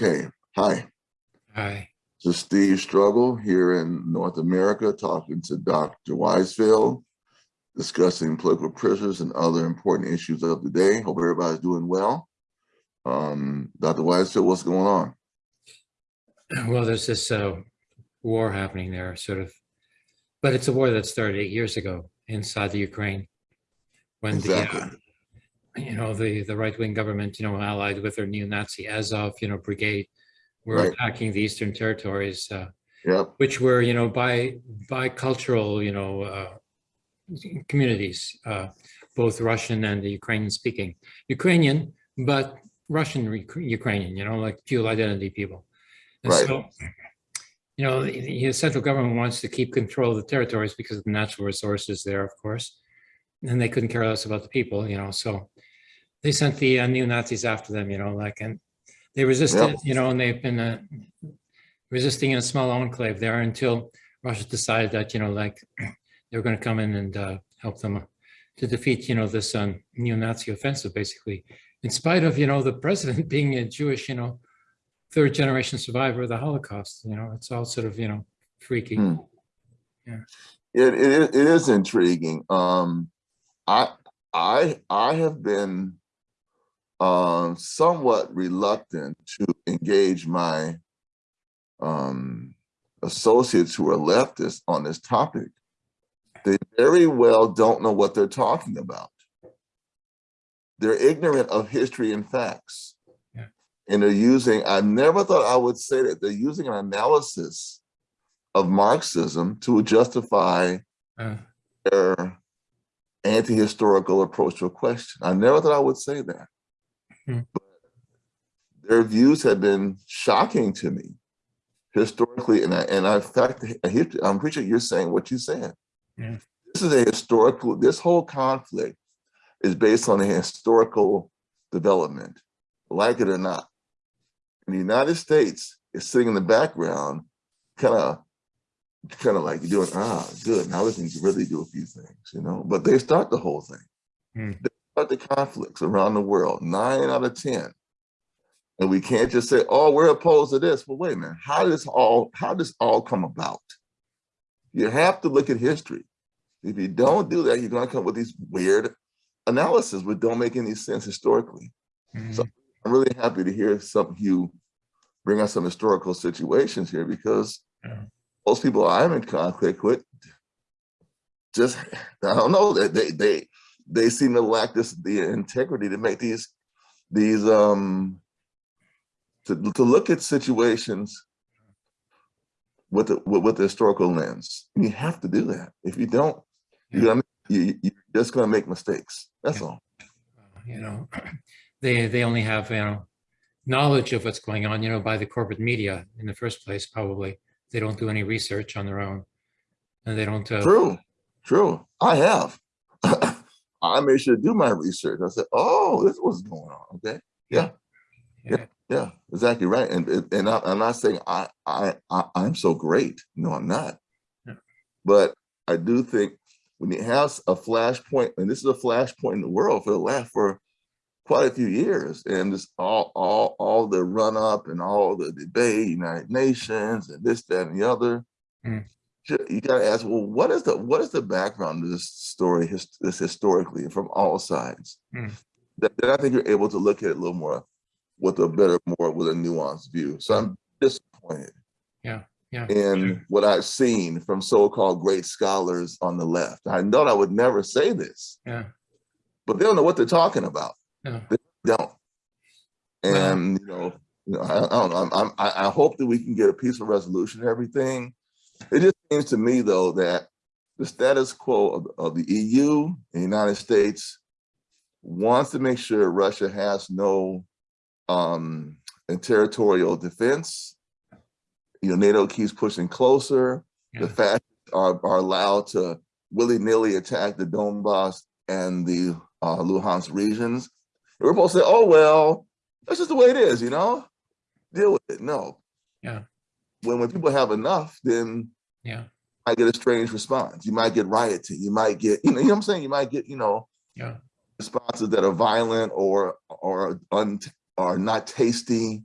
Okay, hi. Hi. This is Steve Struggle here in North America, talking to Dr. Weisfeld, discussing political prisoners and other important issues of the day. Hope everybody's doing well. Um, Dr. Weisfeld, what's going on? Well, there's this uh, war happening there, sort of, but it's a war that started eight years ago inside the Ukraine, when Exactly. the, uh, you know, the the right wing government, you know, allied with their neo-Nazi Azov, you know, brigade, were Right. attacking the eastern territories, uh, which were, you know, by bicultural, you know, uh, communities, uh, both Russian and the Ukrainian speaking, Ukrainian, but Russian Ukrainian, you know, like dual identity people. And Right. so, you know, the, the central government wants to keep control of the territories because of the natural resources there, of course. And they couldn't care less about the people, you know, so they sent the uh, neo-Nazis after them, you know, like, and they resisted, you know, and they've been uh, resisting in a small enclave there until Russia decided that, you know, like they were going to come in and uh, help them to defeat, you know, this um, neo-Nazi offensive, basically, in spite of, you know, the president being a Jewish, you know, third generation survivor of the Holocaust. You know, it's all sort of, you know, freaky. Hmm. it, it, it is intriguing. Um, I, I, I have been um, somewhat reluctant to engage my um, associates who are leftists on this topic. They very well don't know what they're talking about. They're ignorant of history and facts. Yeah. And they're using, I never thought I would say that, they're using an analysis of Marxism to justify Uh, their anti-historical approach to a question. I never thought I would say that. Hmm. But their views have been shocking to me historically, and I, and I, fact, I'm pretty sure you're saying what you said. Yeah. This is a historical, this whole conflict is based on a historical development, like it or not. And the United States is sitting in the background, kind of kind of like you're doing, ah, good, now we can really do a few things, you know, but they start the whole thing. Hmm. Start the conflicts around the world, nine out of 10. And we can't just say, oh, we're opposed to this. Well, wait a minute, how does all, how does all come about? You have to look at history. If you don't do that, you're gonna come up with these weird analysis which don't make any sense historically. mhm. So- I'm really happy to hear some you bring us some historical situations here because Yeah. most people I'm in conflict with just I don't know they they they they seem to lack this the integrity to make these these um to to look at situations with the with, with the historical lens. And you have to do that. If you don't, you're gonna you, you're just gonna make mistakes. That's Yeah. all. you know, they they only have you know knowledge of what's going on, you know, by the corporate media in the first place. Probably they don't do any research on their own, and they don't. Uh, True, true. I have. I made sure to do my research. I said, "Oh, this was going on." Okay, yeah, yeah, yeah, exactly right. And and- I, I'm not saying I I, I I'm so great. No, I'm not. Yeah. But I do think when you have a flashpoint, and this is a flashpoint in the world for the last for quite a few years, and this all all all the run up and all the debate, United Nations, and this, that, and the other. Mm. You got to ask, well, what is the what is the background of this story, his, this historically from all sides? Mm. That, then I think you're able to look at it a little more with a better, more with a nuanced view. So I'm disappointed yeah, yeah. in what I've seen from so-called great scholars on the left. I know I would never say this, yeah. but they don't know what they're talking about. yeah. They Don't. And you know, you know, I, I don't know. I'm, I'm, I I hope that we can get a peaceful resolution and everything. It just seems to me though that the status quo of, of the EU and the United States wants to make sure Russia has no um, territorial defense. You know, NATO keeps pushing closer. The Yeah. fascists are, are allowed to willy-nilly attack the Donbass and the uh, Luhansk regions. And we're supposed to say, oh, well, that's just the way it is, you know? Deal with it. No. Yeah. When, when people have enough, then Yeah, I get a strange response. You might get rioting. You might get, you know, you know what I'm saying? You might get, you know, yeah, responses that are violent or or un, are not tasty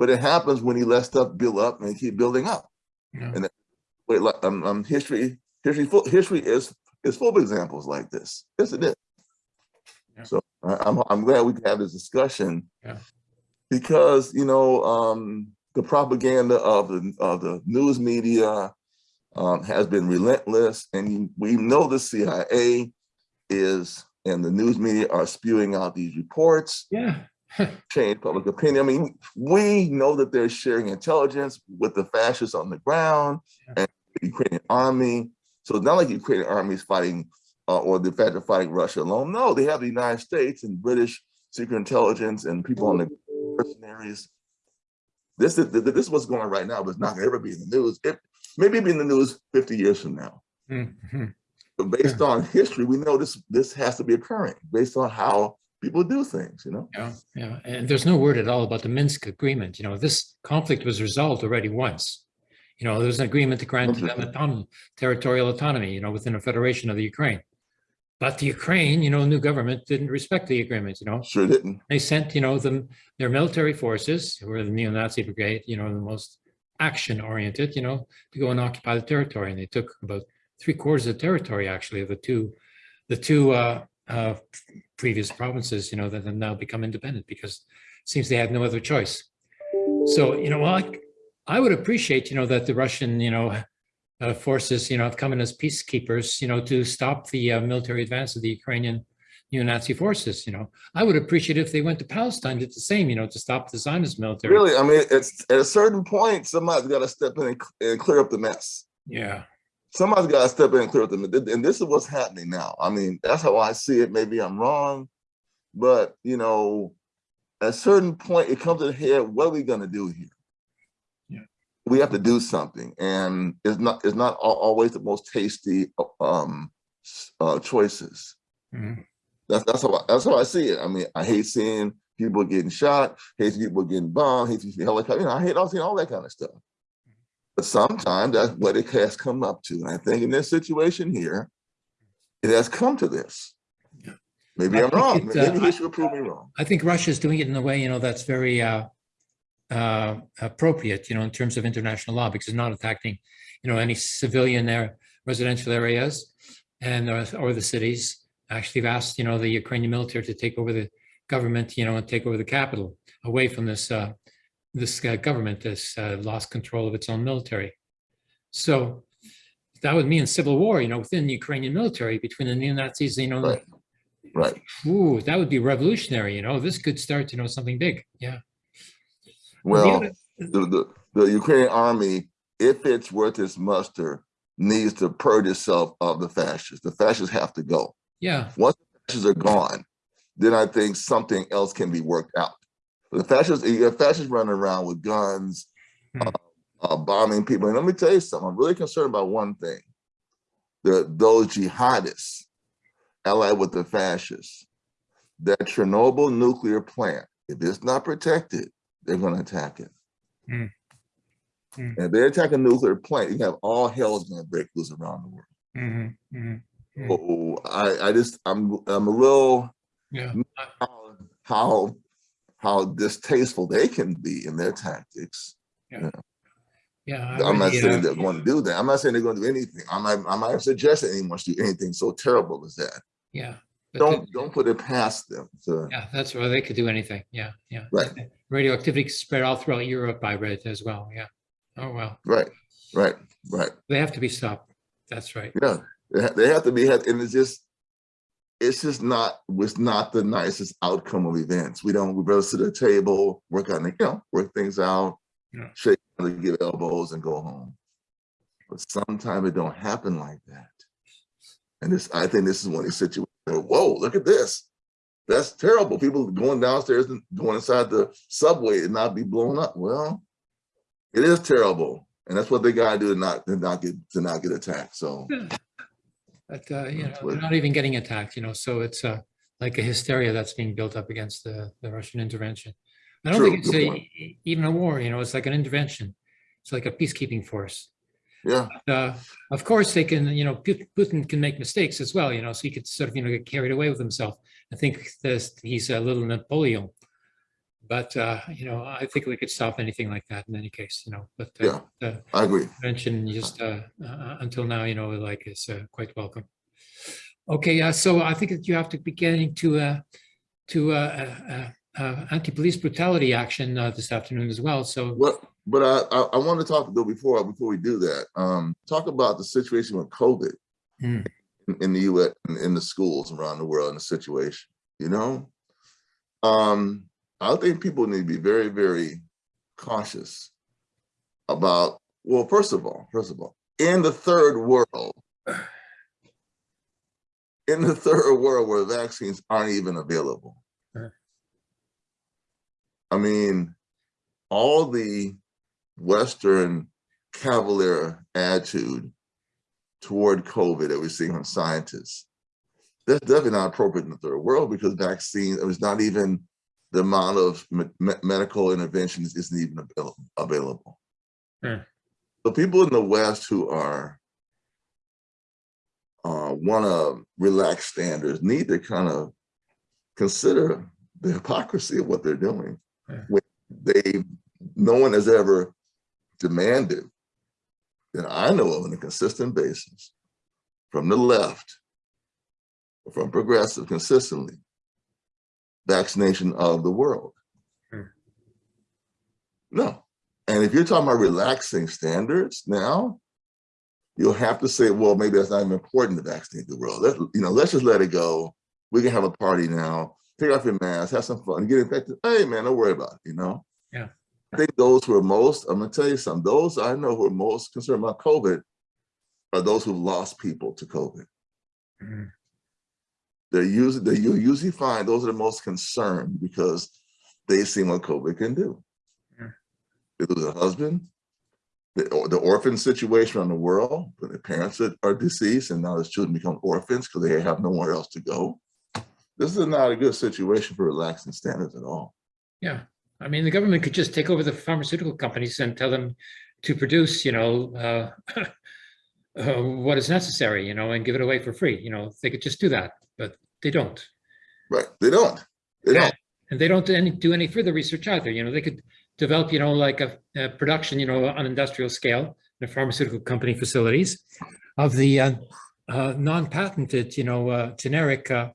but it happens when he lets stuff build up and keep building up. Yeah. And Wait, like, um, um, history, history, full, history is is full of examples like this. Yes, it is. Yeah. So I'm I'm glad we can have this discussion. Yeah. Because you know um, the propaganda of the of the news media um, has been relentless, and we know the CIA is and the news media are spewing out these reports Yeah. change public opinion. I mean, we know that they're sharing intelligence with the fascists on the ground Yeah. and the Ukrainian army. So it's not like the Ukrainian army is fighting uh, or the fact of fighting Russia alone. No, they have the United States and British secret intelligence and people on the mercenaries. This is this is what's going on right now, but it's not going to ever be in the news. It maybe be in the news 50 years from now. Mhm. But based on history, we know this this has to be occurring based on how people do things. You know. Yeah, yeah. And there's no word at all about the Minsk agreement. You know, this conflict was resolved already once. You know, there was an agreement to grant to them autonomy, territorial autonomy, you know, within a federation of the Ukraine. But the Ukraine, you know, new government didn't respect the agreement, you know. Sure didn't. They sent, you know, them, their military forces, who were the neo-Nazi brigade, you know, the most action-oriented, you know, to go and occupy the territory. And they took about three quarters of the territory, actually, of the two, the two uh, uh, previous provinces, you know, that have now become independent because it seems they had no other choice. So, you know, I, I would appreciate, you know, that the Russian, you know, uh, forces, you know, have come in as peacekeepers, you know, to stop the uh, military advance of the Ukrainian neo-Nazi forces, you know. I would appreciate if they went to Palestine, did the same, you know, to stop the Zionist military. Really, I mean, it's at a certain point, somebody's got to step in and, and clear up the mess. Yeah, Somebody's got to step in and clear up the mess. And this is what's happening now. I mean, that's how I see it. Maybe I'm wrong, but you know, at a certain point, it comes to the head. What are we going to do here? We have to do something, and it's not it's not always the most tasty um, uh, choices. Mhm. That's that's how I, that's how I see it. I mean, I hate seeing people getting shot, hate people getting bombed, hate seeing helicopter. You know, I hate all seeing all that kind of stuff. But sometimes that's what it has come up to. And I think in this situation here, it has come to this. Maybe I I'm wrong. uh, Maybe I- he should prove me wrong. I think Russia is doing it in a way, you know, that's very uh, uh, appropriate, you know, in terms of international law, because it's not attacking, you know, any civilian there, residential areas and or the cities. Actually, have asked, you know, the Ukrainian military to take over the government, you know, and take over the capital away from this uh, this uh, government that's uh, lost control of its own military. So that would mean civil war, you know, within the Ukrainian military between the neo-Nazis, you know, Right. Right. Ooh, that would be revolutionary, you know, this could start, you know, something big, yeah. The Well, the, the, the Ukrainian army, if it's worth its muster, needs to purge itself of the fascists. The fascists have to go. Yeah, Once the fascists are gone, then I think something else can be worked out. The fascists, you have fascists running around with guns, Hmm. uh, uh, bombing people. And let me tell you something, I'm really concerned about one thing. The, those jihadists allied with the fascists, that Chernobyl nuclear plant, if it's not protected, they're gonna attack it. Hmm. Hmm. And if they attack a nuclear plant, you have all hell's gonna break loose around the world. mhm, mhm, Mm. So I, I just, I'm, I'm a little, yeah, how, how, how distasteful they can be in their tactics. yeah. I I'm not really, saying uh, they're going to do that. I'm not saying they're going to do anything. I'm not, I'm not suggesting anyone should do anything so terrible as that. Yeah. Don't, the- don't put it past them. So, Yeah, that's why they could do anything, yeah, yeah. Right. Radioactivity spread all throughout Europe, I read as well, yeah. Oh, well, right, right, right. they have to be stopped, that's right. Yeah, they they have to be, had- and it's just, it's just not, was not the nicest outcome of events. We don't, we rather sit at a table, work on, the, you know, work things out, Yeah. shake, give elbows and go home. But sometimes it don't happen like that. And this, I think this is one of these situations, whoa, look at this. That's terrible. People going downstairs and going inside the subway and not be blown up. Well, it is terrible. And that's what they gotta do to not, to not get, to not get attacked. So. But, uh, you know, they're not even getting attacked, you know, so it's uh, like a hysteria that's being built up against the, the Russian intervention. I don't True, think it's a, even a war, you know, it's like an intervention. It's like a peacekeeping force. Yeah, uh, of course, they can, you know, Putin can make mistakes as well, you know, so he could sort of, you know, get carried away with himself. I think this, he's a little Napoleon. But, uh, you know, I think we could stop anything like that in any case, you know, but uh, the I agree. prevention just uh, uh, until now, you know, like is uh, quite welcome. Okay, uh, so I think that you have to be getting to uh, to uh, uh, uh, uh, anti-police brutality action uh, this afternoon as well. So What, but I, I, I want to talk though before, before we do that, um, talk about the situation with COVID Hmm. in, in the US, in, in the schools around the world in the situation, you know? Um, I think people need to be very, very cautious about, well, first of all, first of all, in the third world, in the third world where vaccines aren't even available. I mean, all the Western cavalier attitude toward COVID that we're seeing from scientists, that's definitely not appropriate in the third world because vaccine, it was not even the amount of me- me- medical interventions isn't even avail- available. Hmm. The people in the West who are uh, want to relax standards need to kind of consider the hypocrisy of what they're doing. Yeah. When they, no one has ever demanded that I know of on a consistent basis from the left, or from progressive consistently, vaccination of the world. Hmm. No. And if you're talking about relaxing standards now, you'll have to say, well, maybe that's not even important to vaccinate the world. Let, you know, let's just let it go. We can have a party now. Take off your mask, have some fun, get infected. Hey, man, don't worry about it. You know. Yeah. I think those who are most. I'm gonna tell you something. Those I know who are most concerned about COVID are those who've lost people to COVID. mm, They're usually they you usually find those are the most concerned because they've seen what COVID can do. It was a husband, the, the orphan situation around the world, where the parents are, are deceased and now the children become orphans because they have nowhere else to go. This is not a good situation for relaxing standards at all. yeah, I mean, the government could just take over the pharmaceutical companies and tell them to produce, you know, uh, uh, what is necessary, you know, and give it away for free. You know, they could just do that, but they don't. Right? They don't. They Yeah. don't. And they don't do any, do any further research either. You know, they could develop, you know, like a, a production, you know, on industrial scale in a pharmaceutical company facilities of the uh, uh, non-patented, you know, uh, generic uh,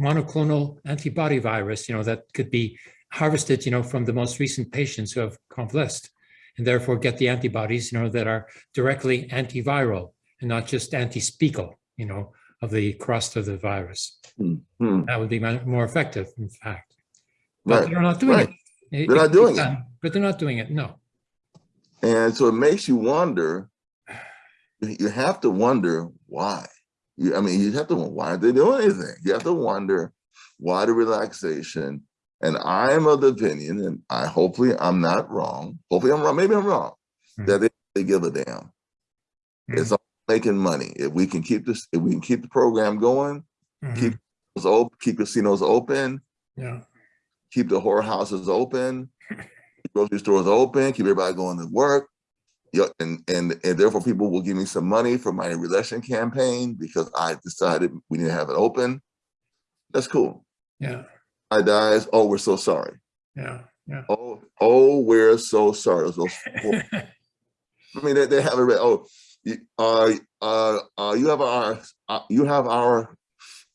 monoclonal antibody virus, you know, that could be harvested, you know, from the most recent patients who have convalesced and therefore get the antibodies, you know, that are directly antiviral and not just anti-speckle, you know, of the crust of the virus. Hmm. That would be more effective, in fact. But Right. they're not doing right. it. It- They're not doing it. But they're not doing it, no. And so it makes you wonder, you you have to wonder why. You, I mean, you have to wonder why are they doing anything? You have to wonder why the relaxation. And I am of the opinion, and I hopefully I'm not wrong. Hopefully I'm wrong. Maybe I'm wrong. Hmm. That they, they give a damn. It's all making money. If we can keep this, if we can keep the program going, Mhm. keep those open, keep casinos open, Yeah, keep the whorehouses open, keep grocery stores open, keep everybody going to work. Yeah, and, and and therefore people will give me some money for my election campaign because I decided we need to have it open. That's cool. yeah, dies. Oh, we're so sorry. yeah, yeah. Oh, oh, we're so sorry. Those poor- I mean, they, they have it. read, Oh, you, uh, uh, uh, you have our, uh, you have our,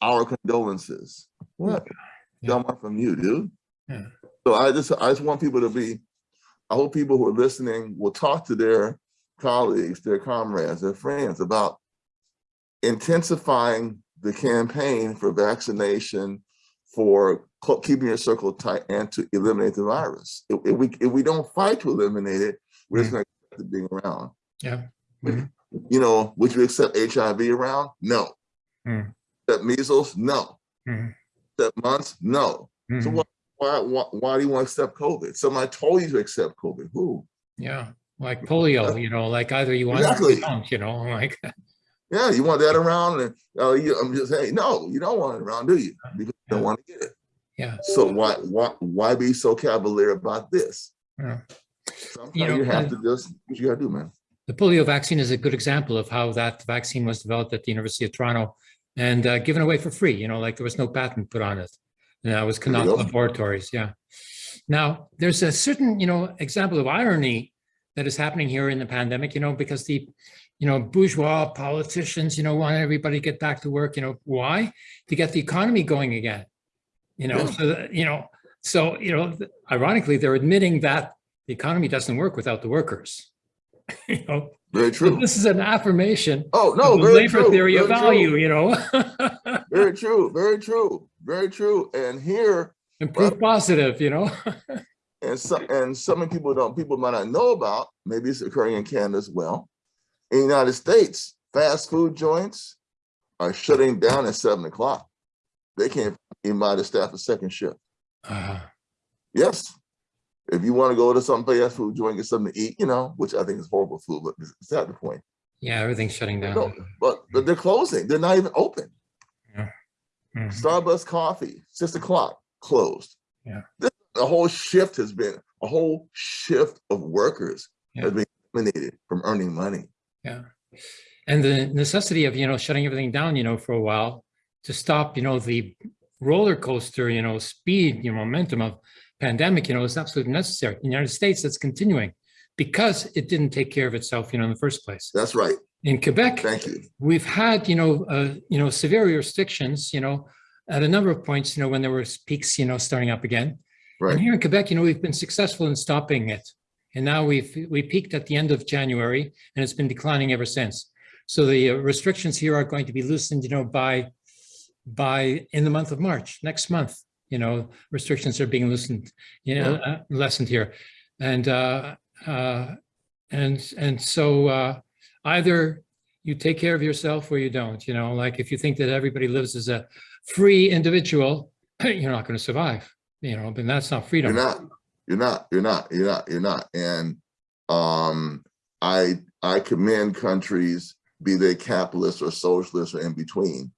our condolences. What? Yeah. Got one from you, dude. Yeah. So I just, I just want people to be. I hope people who are listening will talk to their colleagues, their comrades, their friends about intensifying the campaign for vaccination, for keeping your circle tight, and to eliminate the virus. If, if we if we don't fight to eliminate it, we're just going to keep being around. Yeah. You know, would you accept HIV around? No. Hmm. Accept measles? No. Mhm. Accept mumps? No. So Mhm. why, why why why do you want to accept COVID? Somebody told you to accept COVID. Who? Yeah, like polio, you know, like either you want Exactly. you don't, you know, like, Yeah, you want that around? And uh, you, I'm just saying, no, you don't want it around, do you? Because you don't want to get it. Yeah. So why why why be so cavalier about this? yeah. Sometimes You you, have to just what you gotta do, man. The polio vaccine is a good example of how that vaccine was developed at the University of Toronto and uh, given away for free, you know, like there was no patent put on it. And that was Canadian. Laboratories, yeah. Now, there's a certain, you know, example of irony that is happening here in the pandemic, you know, because the, you know, bourgeois politicians, you know, want everybody to get back to work, you know, why? To get the economy going again, you know, so, that, you know, so, you know, ironically, they're admitting that the economy doesn't work without the workers. You know, Very true. this is an affirmation Oh, no, the labor true. theory of very true, value, you know, Very true, very true, very true. And here, and proof uh, positive, you know. and some, and some people don't, people might not know about, maybe it's occurring in Canada as well. In the United States, fast food joints are shutting down at seven o'clock. They can't invite to staff a second shift. Uh, Yes. If you want to go to some fast food joint, get something to eat, you know, which I think is horrible food, but it's not the point. yeah, everything's shutting down. No, but, but they're closing. They're not even open. Mhm. Starbucks coffee, six o'clock, closed. Yeah. This, a whole shift has been, a whole shift of workers Yeah. has been eliminated from earning money. Yeah. And the necessity of, you know, shutting everything down, you know, for a while to stop, you know, the roller coaster, you know, speed, you know, momentum of pandemic, you know, is absolutely necessary. In the United States, that's continuing because it didn't take care of itself, you know, in the first place. That's right. In Quebec, Thank you. we've had, you know, uh, you know, severe restrictions, you know, at a number of points, you know, when there was peaks, you know, starting up again. Right. And here in Quebec, you know, we've been successful in stopping it. And now we've, we peaked at the end of January and it's been declining ever since. So the uh, restrictions here are going to be loosened, you know, by, by, in the month of March, next month, you know, restrictions are being loosened, you know, uh, lessened here. And, uh, uh, and, and so, uh, either you take care of yourself or you don't, you know, like if you think that everybody lives as a free individual, you're not going to survive, you know, but that's not freedom. You're not, you're not, you're not, you're not, you're not. And um, I, I commend countries, be they capitalist or socialist or in between,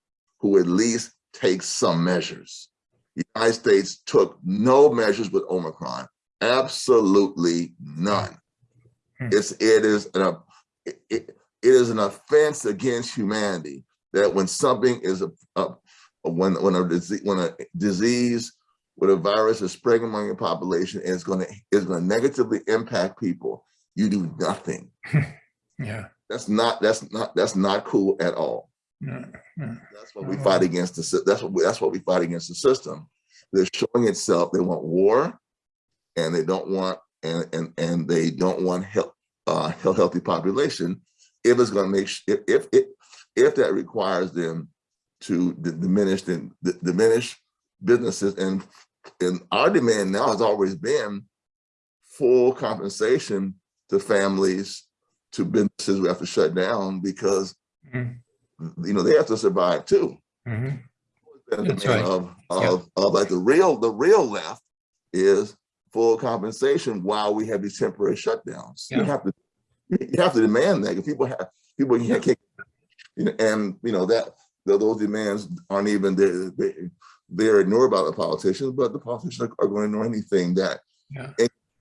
who at least take some measures. The United States took no measures with Omicron, absolutely none. Hmm. It's, it is an, it, it is an offense against humanity that when something is a, a when when a disease when a disease with a virus is spreading among your population and it's going to is going to negatively impact people, you do nothing. Yeah. That's not that's not that's not cool at all. No, no. That's what we fight against. The that's what we, that's what we fight against the system. They're showing itself. They want war, and they don't want and and and they don't want health uh healthy population. If it's going to make if if if, if that requires them to diminish the diminish businesses and and our demand now has always been full compensation to families to businesses we have to shut down because Mhm, you know, they have to survive too. mhm. And That's the right. Of, Yeah. of, of like the real, the real left is full compensation while we have these temporary shutdowns. You have to, you have to demand that. If people have, people can't, can't- you know, and you know, that, tho- those demands aren't even, they're, they- they're ignored by the politicians, but the politicians are- are going to ignore anything that Yeah.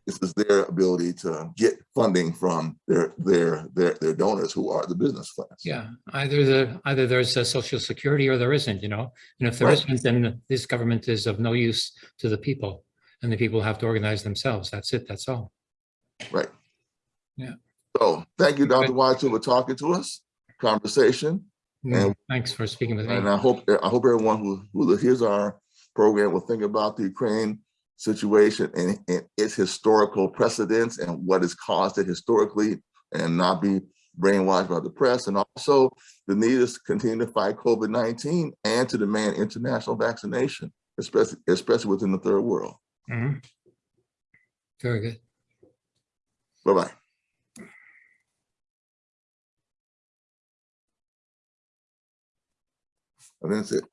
This is their ability to get funding from their, their, their, their donors who are the business class. Yeah, either the, either there's a social security or there isn't, you know, and if there Right. isn't, then this government is of no use to the people. And the people have to organize themselves. That's it, that's all. Right. Yeah. So thank you, Dr. Watson, for talking to us, conversation. Mm, And- Thanks for speaking with me. And I hope, I hope everyone who, who hears our program will think about the Ukraine situation and, and its historical precedents and what has caused it historically and not be brainwashed by the press. And also the need is to continue to fight COVID-19 and to demand international vaccination, especially, especially within the third world. Mhm. Very good. Bye-bye. And that's it.